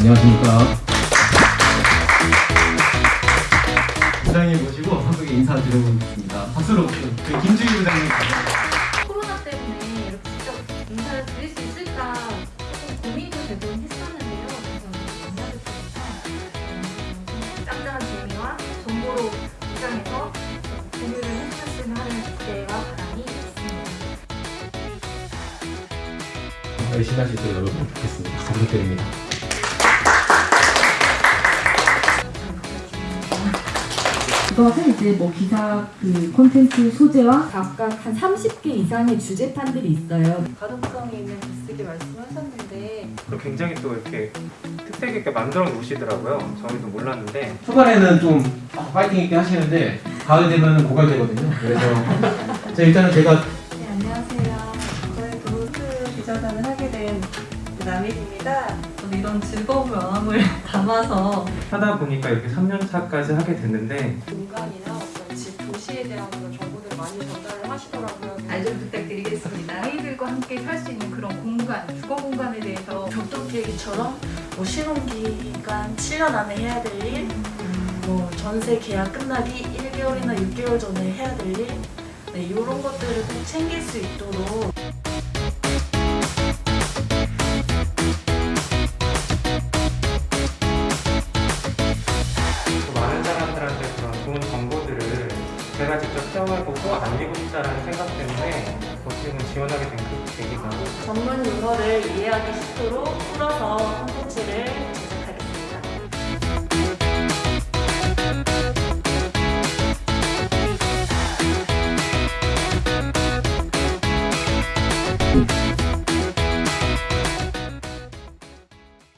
감사합니다. 부장님 모시고 한국에 인사드려보겠습니다. 박수로 저희 김주희 부장님 감사합니다. 코로나 때문에 이렇게 직접 인사를 드릴 수 있을까 조금 고민도 되곤 했었는데요. 그래서 인사를 드리니까 짱짱한 재미와 정보로 입장에서 공유를 해주셨으면 하는 기대와 바람이 있습니다. 열심히 하실 수 있도록 노력하겠습니다. 잘 부탁드립니다. 이것은 이제 뭐 기사 그 콘텐츠 소재와 각각 한 30개 이상의 주제판들이 있어요. 가독성이 있는 글쓰기 말씀하셨는데 굉장히 또 이렇게 특색 있게 만들어 놓으시더라고요. 저희도 몰랐는데 초반에는 좀 파이팅 있게 하시는데 가을 되면 고갈되거든요. 그래서 자, 일단은 제가 남일입니다. 저는 이런 즐거운 마음을 담아서 하다 보니까 이렇게 3년 차까지 하게 됐는데 공간이나 어떤 집 도시에 대한 그런 정보들 많이 전달을 하시더라고요. 잘좀 부탁드리겠습니다. 아이들과 함께 살 수 있는 그런 공간, 주거 공간에 대해서 격동기획처럼 뭐 신혼기간 7년 안에 해야 될 일, 뭐 전세 계약 끝나기 1개월이나 6개월 전에 해야 될 일, 네, 이런 것들을 꼭 챙길 수 있도록 제가 직접 체험해보고 알리고 싶다는 생각 때문에 어떻게 지원하게 된 그 계기가 전문 용어를 이해하기 쉽도록 풀어서